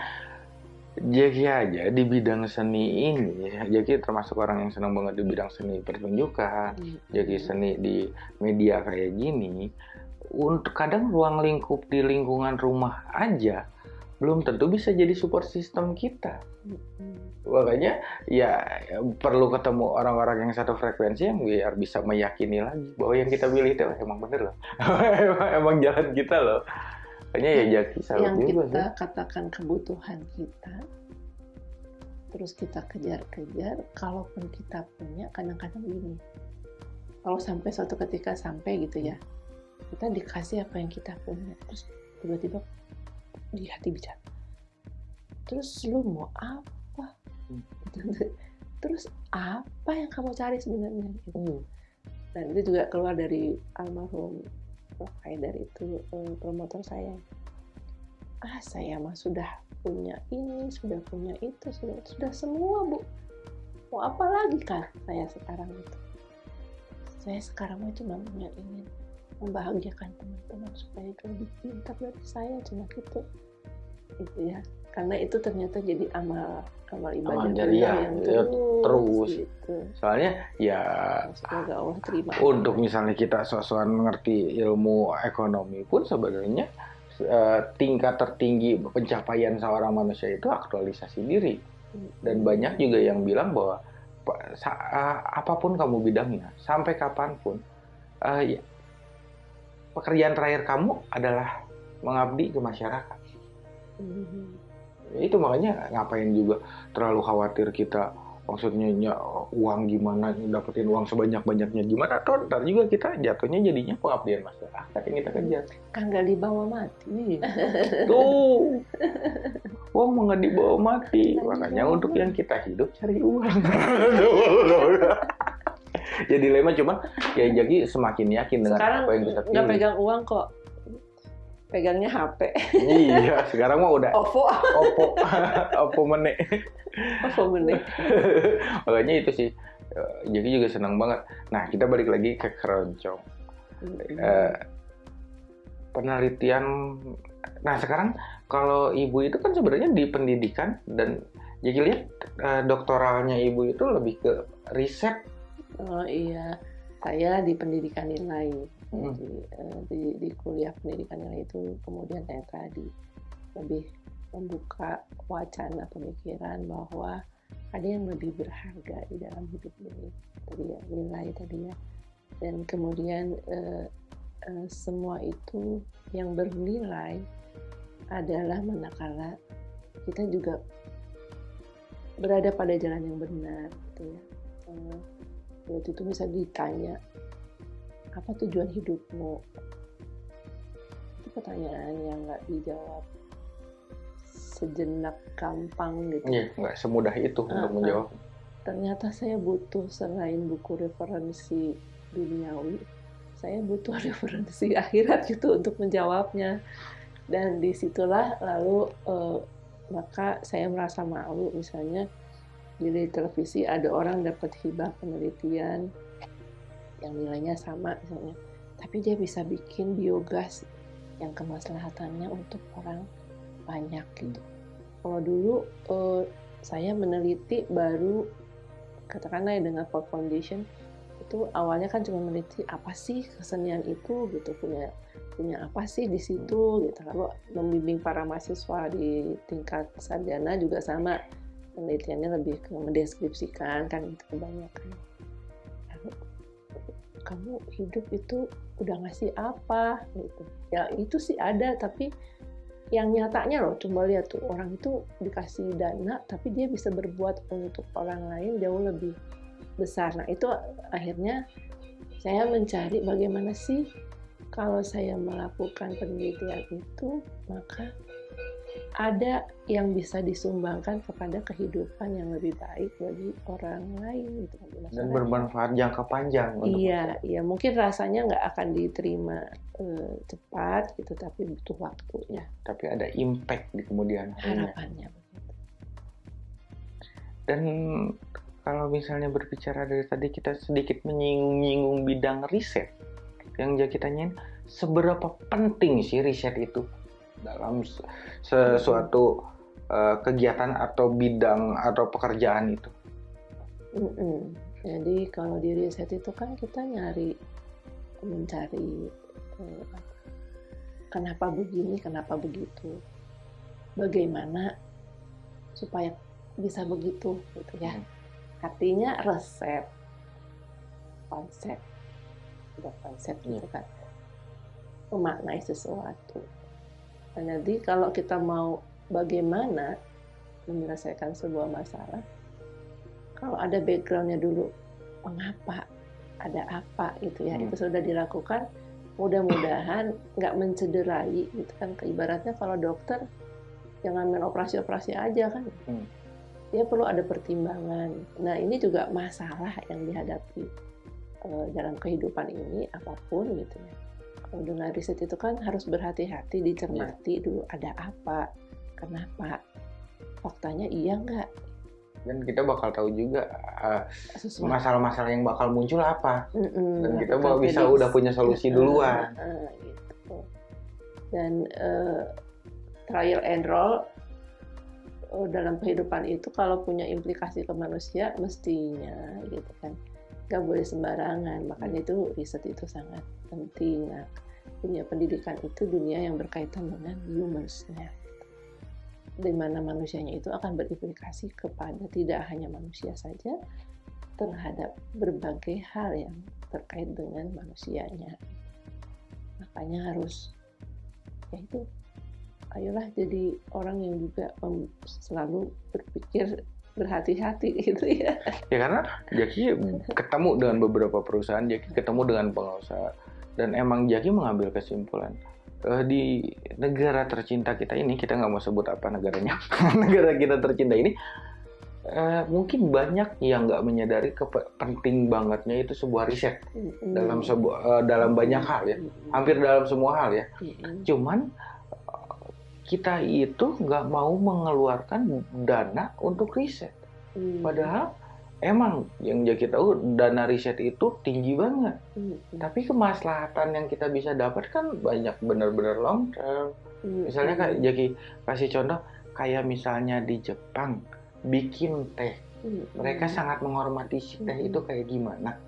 Jaki aja di bidang seni ini Jaki termasuk orang yang senang banget di bidang seni pertunjukan Jaki seni di media kayak gini untuk kadang ruang lingkup di lingkungan rumah aja belum tentu bisa jadi support system kita Mm-mm. Makanya ya perlu ketemu orang-orang yang satu frekuensi yang biar bisa meyakini lagi bahwa yang kita pilih itu emang bener loh. Emang, [laughs] emang jalan kita loh. Makanya ya salut yang juga kita sih katakan kebutuhan kita terus kita kejar-kejar kalaupun kita punya kadang-kadang gini. Kalau sampai suatu ketika sampai gitu ya kita dikasih apa yang kita punya terus tiba-tiba di hati bicara. Terus lu mau apa Hmm. [laughs] terus apa yang kamu cari sebenarnya gitu. Hmm. dan itu juga keluar dari almarhum. Haidar itu eh, promotor saya ah saya mah sudah punya ini sudah punya itu sudah sudah semua bu mau apa lagi kan saya sekarang itu saya sekarang mah cuma punya ingin membahagiakan teman-teman supaya lebih pintar dari saya cuma gitu itu ya karena itu ternyata jadi amal amal ibadah Amal jariah, yang ya, terus, terus. gitu. soalnya ya semoga Allah terima untuk misalnya kita sosokan mengerti ilmu ekonomi pun sebenarnya eh, tingkat tertinggi pencapaian seorang manusia itu aktualisasi diri dan banyak juga yang bilang bahwa eh, apa pun kamu bidangnya sampai kapan pun eh, ya, pekerjaan terakhir kamu adalah mengabdi ke masyarakat. Ya itu makanya ngapain juga terlalu khawatir kita maksudnya nya, uang gimana? Dapetin uang sebanyak banyaknya gimana? Toh ntar juga kita jatuhnya jadinya pengabdian masyarakat yang kita kejar. Kan gak dibawa mati. Tuh. [laughs] Uang mau nggak dibawa mati. Nggak makanya dibawa untuk mati. yang kita hidup cari uang. [laughs] Ya dilema cuman ya jadi semakin yakin dengan sekarang apa yang kita nggak pilih. pegang uang kok pegangnya HP iya sekarang mah udah OVO opo opo meneh. OVO bener [laughs] makanya itu sih eh, jadi juga senang banget. Nah kita balik lagi ke keroncong. Eh, penelitian nah sekarang kalau ibu itu kan sebenarnya di pendidikan dan jadi lihat eh, doktoralnya ibu itu lebih ke riset. Oh iya. Saya di pendidikan nilai Hmm. jadi eh, di, di kuliah pendidikan nilai itu kemudian yang tadi lebih membuka wacana pemikiran bahwa ada yang lebih berharga di dalam hidup ini. Tadi ya nilai tadi ya. Dan kemudian eh, eh, semua itu yang bernilai adalah manakala kita juga berada pada jalan yang benar gitu ya. Waktu itu bisa ditanya apa tujuan hidupmu? Itu pertanyaan yang nggak dijawab sejenak gampang gitu. Ya nggak semudah itu Ah, untuk menjawab. Ternyata saya butuh selain buku referensi duniawi saya butuh [laughs] referensi akhirat gitu untuk menjawabnya. Dan di situlah lalu eh, maka saya merasa malu. Misalnya di televisi ada orang dapat hibah penelitian yang nilainya sama misalnya. Tapi dia bisa bikin biogas yang kemaslahatannya untuk orang banyak gitu. Kalau dulu eh, saya meneliti baru katakanlah ya dengan Ford Foundation itu awalnya kan cuma meneliti apa sih kesenian itu gitu punya punya apa sih di situ gitu. Lalu membimbing para mahasiswa di tingkat sarjana juga sama penelitiannya lebih ke mendeskripsikan kan gitu kebanyakan kamu hidup itu udah ngasih apa gitu. Ya itu sih ada tapi yang nyatanya loh coba lihat tuh orang itu dikasih dana tapi dia bisa berbuat untuk orang lain jauh lebih besar. Nah itu akhirnya saya mencari bagaimana sih kalau saya melakukan penelitian itu maka ada yang bisa disumbangkan kepada kehidupan yang lebih baik bagi orang lain gitu dan bermanfaat jangka panjang iya iya. Mungkin rasanya nggak akan diterima uh, cepat gitu tapi butuh waktunya. Tapi ada impact di kemudian harapannya dan kalau misalnya berbicara dari tadi kita sedikit menyinggung-nyinggung bidang riset. Yang jadi tanyain seberapa penting sih riset itu dalam sesuatu uh, kegiatan atau bidang atau pekerjaan itu. Mm -mm. Jadi kalau di riset itu kan kita nyari mencari uh, kenapa begini, kenapa begitu, bagaimana supaya bisa begitu, gitu ya. Hmm. Artinya resep, konsep, udah konsep gitu iya. kan, memaknai sesuatu jadi kalau kita mau bagaimana menyelesaikan sebuah masalah, kalau ada backgroundnya dulu, mengapa, ada apa gitu ya, hmm. itu sudah dilakukan, mudah-mudahan nggak mencederai gitu kan. Ibaratnya kalau dokter jangan main operasi-operasi aja kan. Hmm. Dia perlu ada pertimbangan. Nah ini juga masalah yang dihadapi uh, dalam kehidupan ini apa pun gitu ya dengan riset itu kan harus berhati-hati dicermati yeah. dulu ada apa kenapa faktanya iya nggak? Dan kita bakal tahu juga masalah masalah-masalah yang bakal muncul apa. Mm -mm, dan kita bakal bisa udah punya solusi duluan. uh, uh, gitu. dan uh, trial and roll uh, dalam kehidupan itu kalau punya implikasi ke manusia mestinya gitu kan nggak boleh sembarangan. Makanya itu riset itu sangat penting. Nah, dunia pendidikan itu dunia yang berkaitan dengan humansnya. Di mana manusianya itu akan berimplikasi kepada tidak hanya manusia saja terhadap berbagai hal yang terkait dengan manusianya. Makanya harus ya itu ayolah jadi orang yang juga selalu berpikir berhati-hati [laughs] gitu ya. Ya karena Jaki ketemu dengan beberapa perusahaan, Jaki ketemu dengan pengusaha dan emang Jaki mengambil kesimpulan uh, di negara tercinta kita ini kita nggak mau sebut apa negaranya, [laughs] negara kita tercinta ini uh, mungkin banyak yang nggak menyadari penting bangetnya itu sebuah riset mm. dalam sebuah uh, dalam banyak hal ya, hampir dalam semua hal ya. Mm. Cuman kita itu nggak mau mengeluarkan dana untuk riset. Hmm. Padahal emang yang jadi tahu dana riset itu tinggi banget. Hmm. Tapi kemaslahatan yang kita bisa dapatkan banyak benar-benar long term. Hmm. Misalnya kayak jadi kasih contoh kayak misalnya di Jepang bikin teh. Hmm. Mereka sangat menghormati si teh hmm. itu kayak gimana.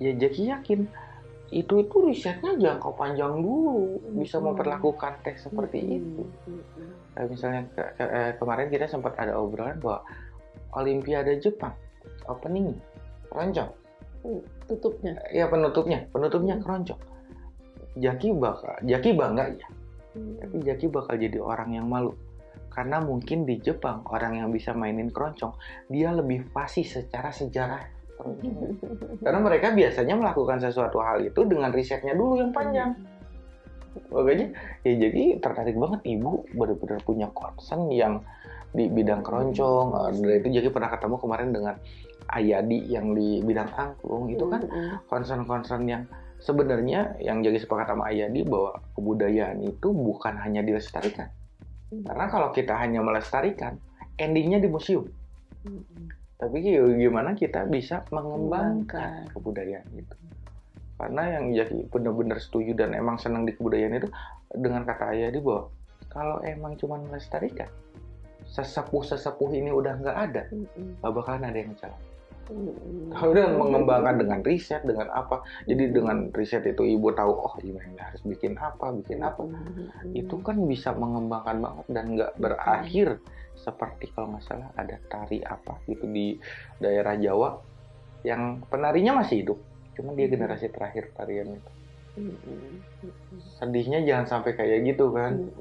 Ya jadi yakin itu itu risetnya jangka panjang dulu bisa hmm. memperlakukan teh seperti hmm. itu. Kayak misalnya ke, ke, eh, kemarin kita sempat ada obrolan bahwa Olimpiade Jepang opening keroncong. Tutupnya. Ya penutupnya, penutupnya keroncong. Jaki bakal, Jaki bangga ya. Tapi Jaki bakal jadi orang yang malu. Karena mungkin di Jepang orang yang bisa mainin keroncong, dia lebih fasih secara sejarah [laughs] karena mereka biasanya melakukan sesuatu hal itu dengan risetnya dulu yang panjang. Makanya ya jadi tertarik banget ibu benar-benar punya concern yang di bidang keroncong. Dan itu jadi pernah ketemu kemarin dengan Ayadi yang di bidang angklung itu kan concern-concern yang sebenarnya yang jadi sepakat sama Ayadi bahwa kebudayaan itu bukan hanya dilestarikan. Karena kalau kita hanya melestarikan, endingnya di museum tapi gimana kita bisa mengembangkan kebudayaan itu? Karena yang jadi benar-benar setuju dan emang senang di kebudayaan itu dengan kata ayah di bahwa kalau emang cuma melestarikan sesepuh-sesepuh ini udah nggak ada nggak bakalan ada yang salah kalau udah mengembangkan dengan riset dengan apa? Jadi dengan riset itu ibu tahu oh ini harus bikin apa bikin apa? Itu kan bisa mengembangkan banget dan nggak berakhir seperti kalau nggak salah ada tari apa gitu di daerah Jawa yang penarinya masih hidup. Cuman dia generasi terakhir tarian itu. Sedihnya jangan sampai kayak gitu kan.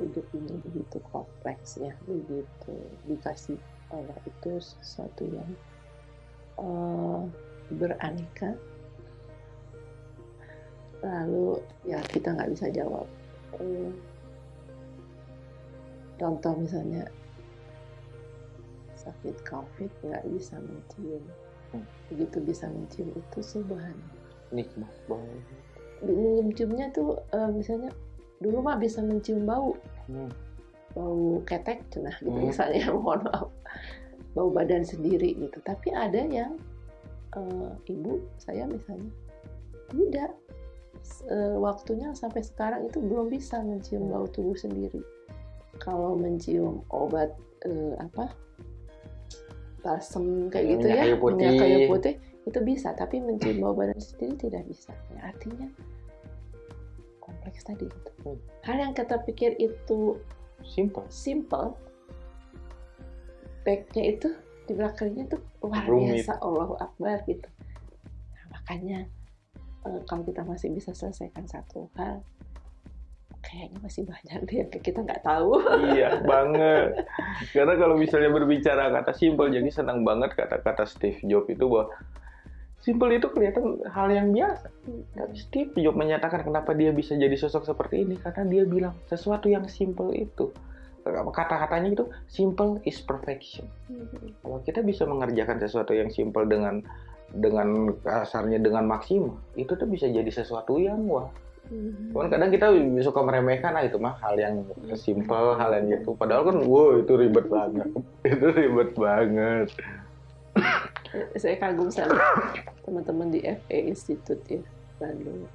Hidup ini begitu kompleks ya begitu dikasih Allah itu sesuatu yang eh, beraneka. Lalu ya kita nggak bisa jawab. Eh, contoh misalnya sakit covid nggak bisa mencium. Hmm. begitu bisa mencium itu subhan nikmat banget. Menciumnya tuh eh, misalnya dulu mah bisa mencium bau. Hmm. Bau ketek cenah gitu Hmm. misalnya [laughs] mohon maaf bau badan sendiri gitu tapi ada yang eh, ibu saya misalnya tidak eh, waktunya sampai sekarang itu belum bisa mencium bau tubuh sendiri kalau mencium obat eh, apa balsem kayak gitu Minyak ya kayu putih. minyak kayu putih itu bisa tapi mencium bau badan sendiri tidak bisa Ya, artinya kompleks tadi gitu. Hmm. hal yang kita pikir itu simple. Simple. Backnya itu di belakangnya tuh luar Rumit. biasa Allahu Akbar gitu. Nah, makanya eh, kalau kita masih bisa selesaikan satu hal kayaknya masih banyak deh yang kita nggak tahu. Iya [laughs] banget. Karena kalau misalnya berbicara kata simple jadi senang banget kata-kata Steve Jobs itu bahwa simple itu kelihatan hal yang biasa. Tapi Steve Jobs menyatakan kenapa dia bisa jadi sosok seperti ini. Karena dia bilang sesuatu yang simple itu. Kata-katanya itu simple is perfection. Kalau kita bisa mengerjakan sesuatu yang simple dengan dengan kasarnya dengan maksimal itu tuh bisa jadi sesuatu yang wah. Cuman kadang kita suka meremehkan ah itu mah hal yang simple, hal yang gitu. Padahal kan wow itu ribet banget. [laughs] itu ribet banget. [coughs] saya kagum sama teman-teman di FA Institute ya Bandung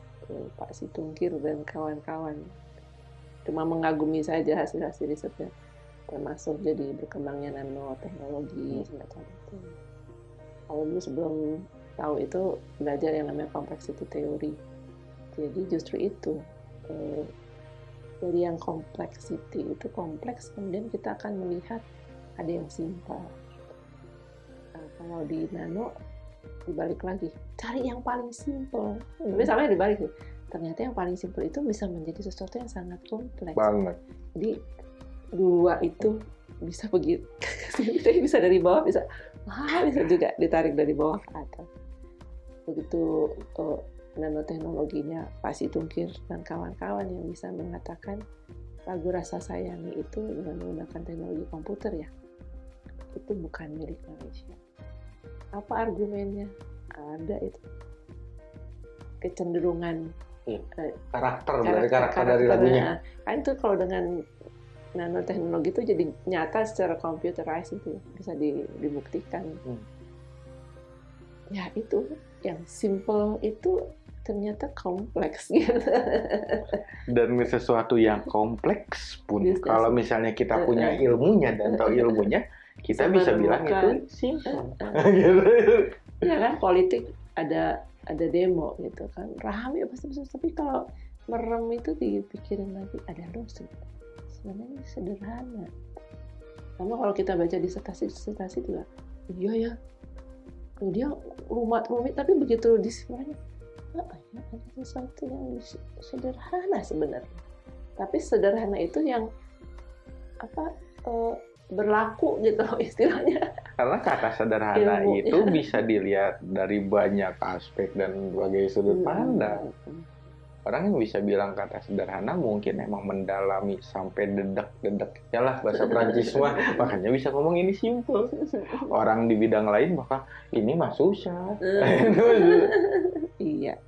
Pak Situngkir dan kawan-kawan. Cuma mengagumi saja hasil-hasil risetnya termasuk jadi berkembangnya nanoteknologi semacam itu. Kalau dulu sebelum tahu itu belajar yang namanya complexity theory jadi justru itu eh, dari yang complexity itu kompleks kemudian kita akan melihat ada yang simpel kalau di nano dibalik lagi. Cari yang paling simple. Tapi sama dibalik sih. ternyata yang paling simple itu bisa menjadi sesuatu yang sangat kompleks. Banget. jadi dua itu bisa begitu [laughs] bisa dari bawah bisa ah, bisa juga ditarik dari bawah ke atas. Begitu eh, nanoteknologinya Pak Situngkir dan kawan-kawan yang bisa mengatakan lagu rasa sayangi itu dengan menggunakan teknologi komputer ya. Itu bukan milik manusia apa argumennya ada itu kecenderungan Iya. eh, Karakter, dari karakter dari lagunya. Nah, kan itu kalau dengan nanoteknologi itu jadi nyata secara computerized itu bisa di- dibuktikan. Hmm. Ya itu yang simple itu ternyata kompleks [laughs] gitu. Dan sesuatu yang kompleks pun kalau misalnya kita punya ilmunya dan tahu ilmunya, [laughs] kita Bisa bisa bilang itu simple. Eh, [laughs] [laughs] gitu. ya kan politik ada ada demo gitu kan. Rame pasti bisa tapi kalau merem itu dipikirin lagi ada se- sebenarnya sederhana. Sama kalau kita baca disertasi disertasi juga iya ya. Dia rumit rumit tapi begitu disiplin apa ya ada sesuatu yang sederhana sebenarnya. Tapi sederhana itu yang apa eh, berlaku gitu loh [laughs] istilahnya Karena kata sederhana Ilmu. itu bisa dilihat dari banyak aspek dan berbagai sudut pandang. Hmm. Orang yang bisa bilang kata sederhana mungkin emang mendalami sampai dedek-dedeknya lah bahasa Prancis mah. Makanya bisa ngomong ini simple. Orang di bidang lain maka ini mah susah. [laughs] iya